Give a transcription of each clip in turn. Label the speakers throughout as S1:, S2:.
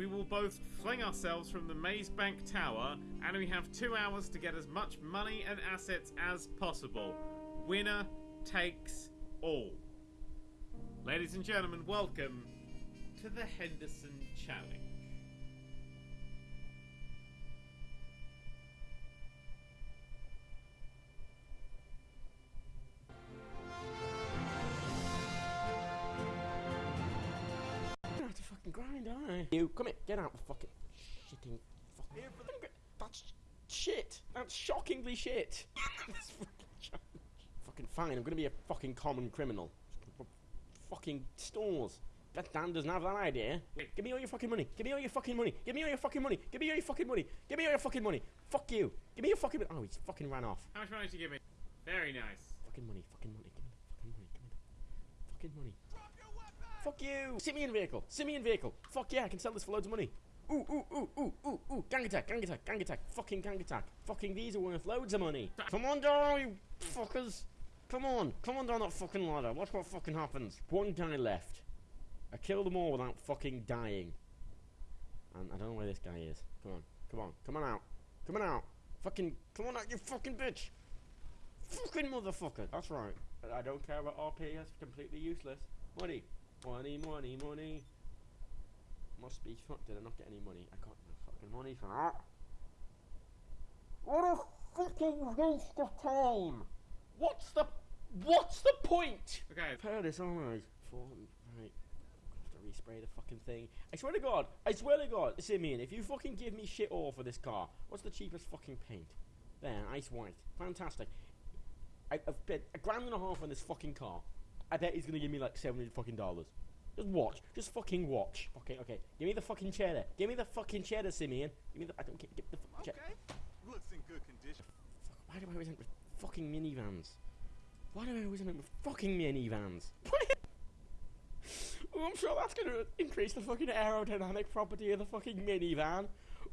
S1: we will both fling ourselves from the Maze Bank Tower, and we have two hours to get as much money and assets as possible. Winner takes all. Ladies and gentlemen, welcome to the Henderson Challenge.
S2: Fucking grind, don't I? You come here, get out fucking shitting fucking. That's shit. That's shockingly shit. That's fucking, fucking fine. I'm gonna be a fucking common criminal. Fucking stores. That Dan doesn't have that idea. Give me all your fucking money. Give me all your fucking money. Give me all your fucking money. Give me all your fucking money. Give me all your fucking money. Fuck you. Give me your fucking. Oh, he's fucking ran off.
S1: How much money did you give me? Very nice.
S2: Fucking money. Fucking money. Give me the fucking money. Give me the fucking money. Fuck you! Simeon vehicle! Simeon vehicle! Fuck yeah, I can sell this for loads of money. Ooh, ooh, ooh, ooh, ooh, ooh. Gang attack, gang attack, gang attack. Fucking gang attack. Fucking these are worth loads of money. Come on down, you fuckers. Come on. Come on down that fucking ladder. Watch what fucking happens. One guy left. I killed them all without fucking dying. And I don't know where this guy is. Come on. Come on. Come on out. Come on out. Fucking. Come on out, you fucking bitch. Fucking motherfucker. That's right. I don't care about RP. That's completely useless. Money. Money, money, money. Must be fucked. Did I not get any money? I got no fucking money for that. What a fucking waste of time! What's the What's the point?
S1: Okay,
S2: I've heard this alright. For right. I'm gonna have to respray the fucking thing. I swear to God, I swear to God, Simeon, if you fucking give me shit all for this car, what's the cheapest fucking paint? There, ice white. Fantastic. I, I've spent a grand and a half on this fucking car. I bet he's gonna give me like seven hundred fucking dollars. Just watch. Just fucking watch. Okay, okay. Give me the fucking cheddar. Give me the fucking cheddar, Simeon. Give me the. I don't get. Give the fucking cheddar.
S3: Okay. Looks in good condition.
S2: Fuck, why do I always end with fucking minivans? Why do I always end up with fucking minivans? oh, I'm sure that's gonna increase the fucking aerodynamic property of the fucking minivan.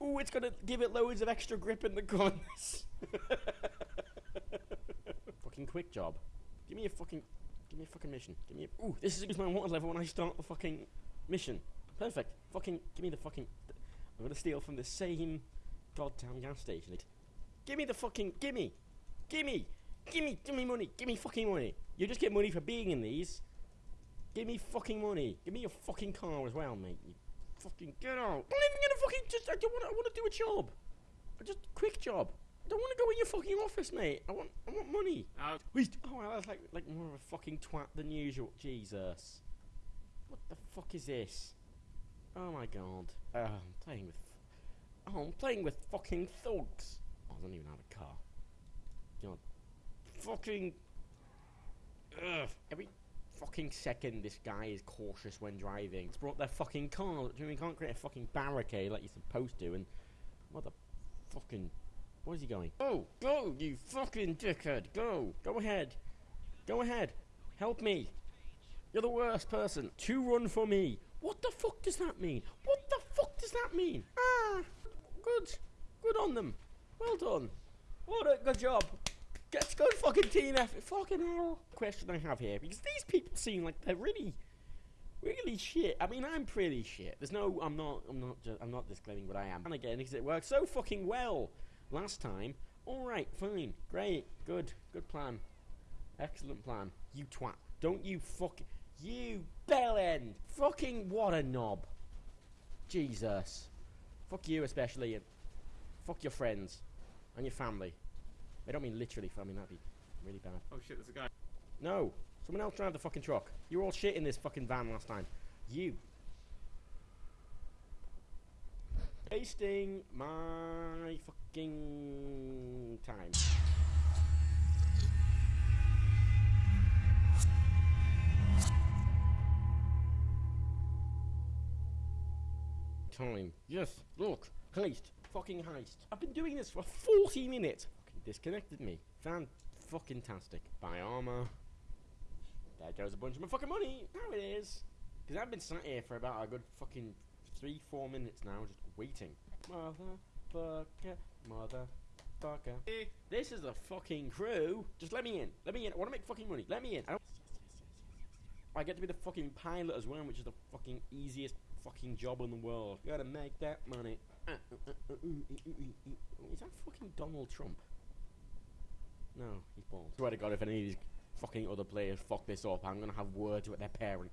S2: Oh, it's gonna give it loads of extra grip in the guns. fucking quick job. Give me a fucking. Give me a fucking mission. Give me a. Ooh, this is my water level when I start the fucking mission. Perfect. Fucking. Give me the fucking. I'm gonna steal from the same goddamn gas station. Give me the fucking. Give me. Give me. Give me. Give me money. Give me fucking money. You just get money for being in these. Give me fucking money. Give me your fucking car as well, mate. You fucking get out. I'm not even gonna fucking just. I don't want. I want to do a job. Just quick job. I don't want to go in your fucking office, mate. I want. I want money. Wait, oh, I was like like more of a fucking twat than usual. Jesus, what the fuck is this? Oh my god. Uh, I'm playing with. Oh, I'm playing with fucking thugs. Oh, I don't even have a car. God, fucking. Ugh. Every fucking second, this guy is cautious when driving. It's brought their fucking car. Do you mean can't create a fucking barricade like you're supposed to? And what the fucking. Where's he going? Go! Go, you fucking dickhead! Go! Go ahead! Go ahead! Help me! You're the worst person! To run for me! What the fuck does that mean? What the fuck does that mean? Ah! Good! Good on them! Well done! What a good job! Let's go fucking team effort! Fucking hell! Question I have here, because these people seem like they're really really shit. I mean, I'm pretty shit. There's no, I'm not, I'm not, just, I'm not disclaiming what I am. And again, because it works so fucking well last time. All right, fine, great, good, good plan, excellent plan. You twat! Don't you fuck, you bell end! Fucking what a knob! Jesus, fuck you especially, and fuck your friends and your family. I don't mean literally family. That'd be really bad.
S1: oh shit, there's a guy.
S2: No, someone else drive the fucking truck. You were all shit in this fucking van last time. You. Wasting my fucking time. Time. Yes, look. Heist. Fucking heist. I've been doing this for 40 minutes. Disconnected me. Fan fucking tastic. Buy armor. There goes a bunch of my fucking money. Now it is. Because I've been sat here for about a good fucking three, four minutes now, just waiting. Motherfucker, motherfucker.
S1: Eh.
S2: This is a fucking crew. Just let me in. Let me in. I want to make fucking money. Let me in. I, don't... I get to be the fucking pilot as well, which is the fucking easiest fucking job in the world. You gotta make that money. Uh, uh, uh. Is that fucking Donald Trump? No, he's bald. I Swear to God, if any of these fucking other players fuck this up, I'm gonna have words with their parent.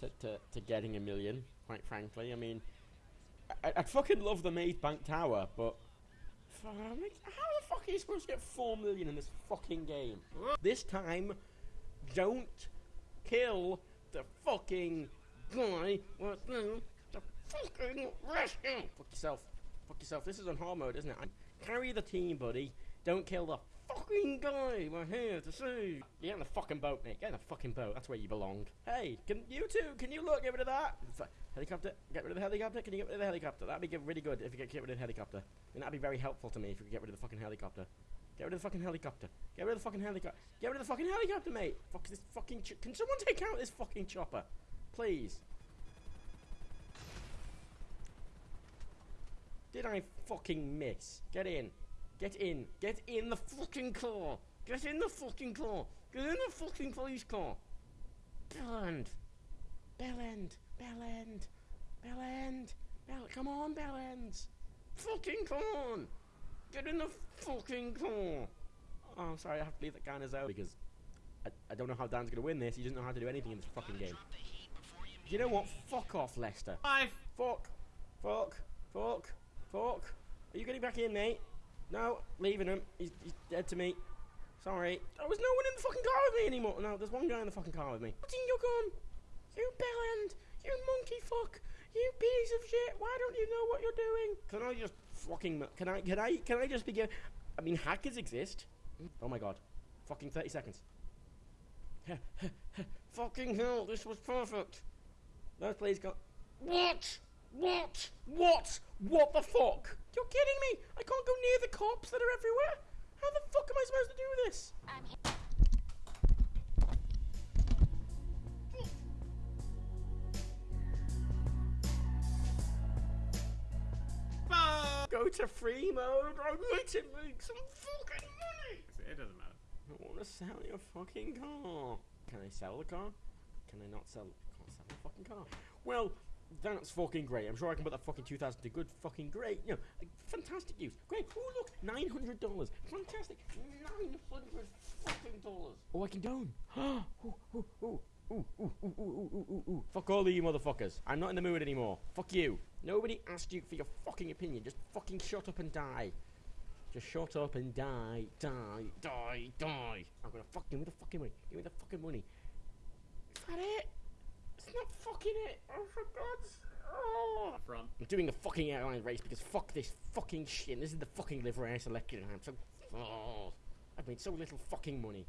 S2: to, to, to getting a million, quite frankly. I mean, I, I'd fucking love the Maze Bank Tower, but how the fuck are you supposed to get four million in this fucking game? This time, don't kill the fucking guy with the fucking rescue. Fuck yourself. Fuck yourself. This is on hard mode, isn't it? Carry the team, buddy. Don't kill the fucking guy we're here to see. Get in the fucking boat, mate. Get in the fucking boat. That's where you belong. Hey, can you two? Can you look? Get rid of that. Helicopter. Get rid of the helicopter. Can you get rid of the helicopter? That'd be really good if you get, get rid of the helicopter. And that'd be very helpful to me if you could get rid of the fucking helicopter. Get rid of the fucking helicopter. Get rid of the fucking helicopter. Get rid of the fucking helicopter, mate. Fuck this fucking. Ch- can someone take out this fucking chopper, please? Did I fucking miss? Get in. Get in. Get in the fucking car. Get in the fucking car. Get in the fucking police car. Bellend. Bellend. Bellend. Bellend. Bell. Come on, Bellends. Fucking come on. Get in the fucking car. Oh, I'm sorry. I have to leave that guy in his out because I, I don't know how Dan's gonna win this. He doesn't know how to do anything in this fucking game. You know what? Fuck off, Lester.
S1: Five.
S2: Fuck. Fuck. Fuck. Fuck. Are you getting back in, mate? No, leaving him. He's, he's dead to me. Sorry. There was no one in the fucking car with me anymore. No, there's one guy in the fucking car with me. What's in your gun? You bellend. You monkey fuck. You piece of shit. Why don't you know what you're doing? Can I just fucking... Can I... Can I... Can I just begin... I mean, hackers exist. Oh my god. Fucking 30 seconds. fucking hell, this was perfect. No, please go... What? What? What? What the fuck? You're kidding me! I can't go near the cops that are everywhere! How the fuck am I supposed to do this?
S1: I'm here.
S2: Go to free mode. I need to make some fucking money.
S1: It doesn't matter.
S2: I want to sell your fucking car. Can I sell the car? Can I not sell? Can't sell the fucking car. Well, that's fucking great. I'm sure I can put that fucking 2000 to good fucking great. You know, like, fantastic use. Great. Oh, look, $900. Fantastic. 900 fucking dollars. Oh, I can down. ooh, ooh, ooh. Ooh, ooh, ooh, ooh, ooh, ooh, ooh, ooh. Fuck all of you motherfuckers. I'm not in the mood anymore. Fuck you. Nobody asked you for your fucking opinion. Just fucking shut up and die. Just shut up and die. Die. Die. Die. I'm gonna fucking give me the fucking money. Give me the fucking money. Is that it? It's not fucking it. Oh, for God's. Oh.
S1: Front.
S2: I'm doing a fucking airline race because fuck this fucking shit. This is the fucking livery I selected, and I'm so. Oh. I've made so little fucking money.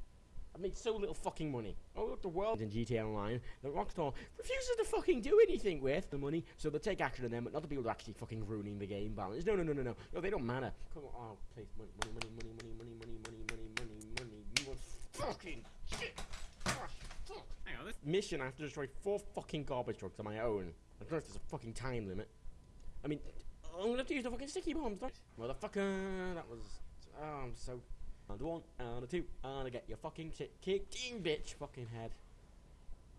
S2: I've made so little fucking money. Oh, look, the world in GTA Online that Rockstar refuses to fucking do anything with the money, so they'll take action on them, but not the people who are actually fucking ruining the game balance. No, no, no, no, no. No, they don't matter. Come on, oh, please, money, money, money, money, money, money, money, money, money, money, money. You are fucking shit. Ah, fuck.
S1: Hang on. This.
S2: Mission, I have to destroy four fucking garbage trucks on my own. I don't know if there's a fucking time limit. I mean, I'm gonna have to use the fucking sticky bombs. Don't... Motherfucker, that was. Oh, I'm so. And one, and a two, and I get your fucking shit kicked in, bitch. Fucking head.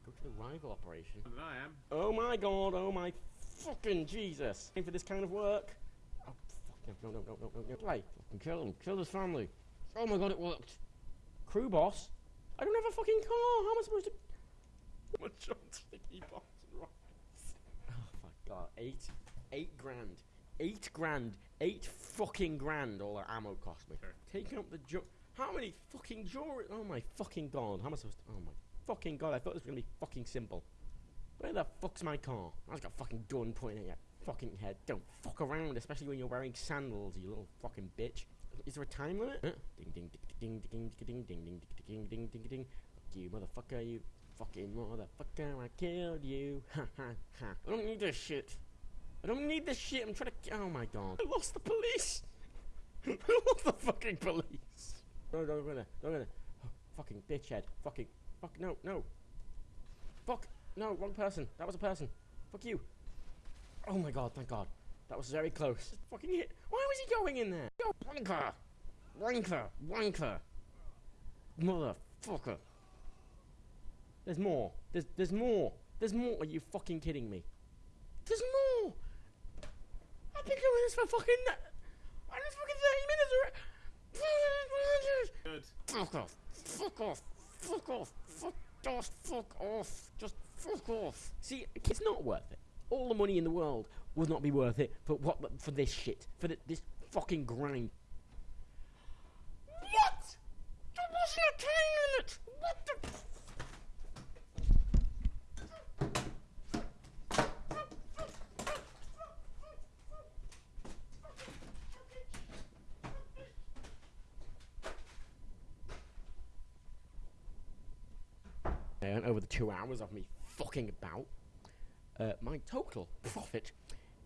S2: Go to the rival operation.
S1: Than I am.
S2: Oh my god, oh my fucking Jesus. Aim for this kind of work. Oh, fuck, no, no, no, no, no, no. Play. Fucking kill him. Kill his family. Oh my god, it worked. Crew boss? I don't have a fucking car. How am I supposed to. My John sticky bombs and rockets. Oh my god. Eight. Eight grand. Eight grand. Eight fucking grand all that ammo cost me.
S1: Sure.
S2: Taking up the ju- How many fucking jewelry? Oh my fucking god. How am I supposed to. Oh my fucking god. I thought this was gonna be fucking simple. Where the fuck's my car? I've got a fucking gun pointing at your fucking head. Don't fuck around, especially when you're wearing sandals, you little fucking bitch. Is there a time limit? Huh? Ding ding ding ding ding ding ding ding ding ding ding ding. Fuck you, motherfucker! You fucking motherfucker! I killed you! Ha ha ha! I don't need this shit. I don't need this shit. I'm trying to. Oh my god. I lost the police. I lost the fucking police. No, no, gonna. Oh, fucking bitchhead. Fucking. Fuck. No, no. Fuck. No, wrong person. That was a person. Fuck you. Oh my god, thank god. That was very close. Fucking hit. Why was he going in there? Yo, wanker. Wanker. Wanker. Motherfucker. There's more. There's there's more. There's more. Are you fucking kidding me? There's more. I've been doing this for fucking. I'm fucking 30 minutes.
S1: Good.
S2: Fuck off. Fuck off. Fuck off. Fuck off. Fuck off. Just fuck off. See, it's not worth it. All the money in the world would not be worth it for what? For this shit. For the, this fucking grind. What? There wasn't a time limit. What the? And over the two hours of me fucking about, uh, my total profit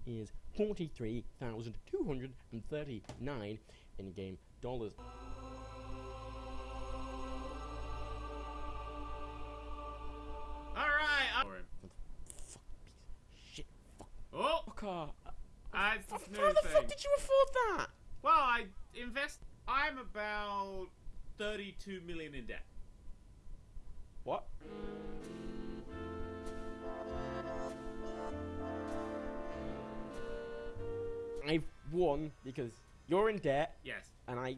S2: is forty-three thousand two hundred and thirty-nine in-game dollars.
S1: All right. I'm-
S2: Fuck shit. Fuck.
S1: Oh,
S2: Fucker.
S1: uh, it's
S2: How how the
S1: thing.
S2: fuck did you afford that?
S1: Well, I invest. I'm about 32 million in debt.
S2: What? I've won because you're in debt
S1: Yes.
S2: and I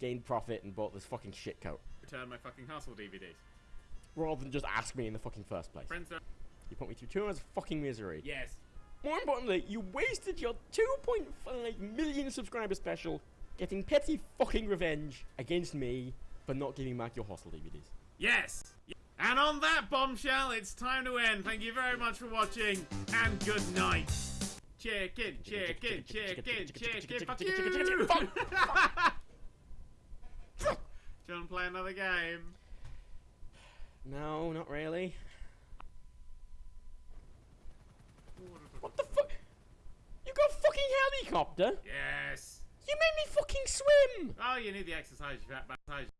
S2: gained profit and bought this fucking shit coat.
S1: Return my fucking hustle DVDs.
S2: Rather than just ask me in the fucking first place.
S1: Friends don't.
S2: You put me through two hours of fucking misery.
S1: Yes.
S2: More importantly, you wasted your 2.5 million subscriber special getting petty fucking revenge against me for not giving back your hostel DVDs.
S1: Yes. And on that bombshell, it's time to end. Thank you very much for watching, and good night. Chicken, chicken, chicken, chicken. Fuck you. Do you want to play another game?
S2: No, not really. What the fuck? You got a fucking helicopter?
S1: Yes.
S2: You made me fucking swim!
S1: Oh, you need the exercise. You fat bastard.